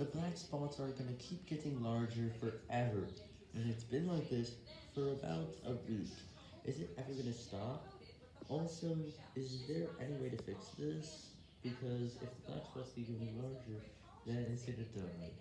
The black spots are gonna keep getting larger forever, and it's been like this for about a week. Is it ever gonna stop? Also, is there any way to fix this? Because if the black spots keep getting larger, then it's gonna die.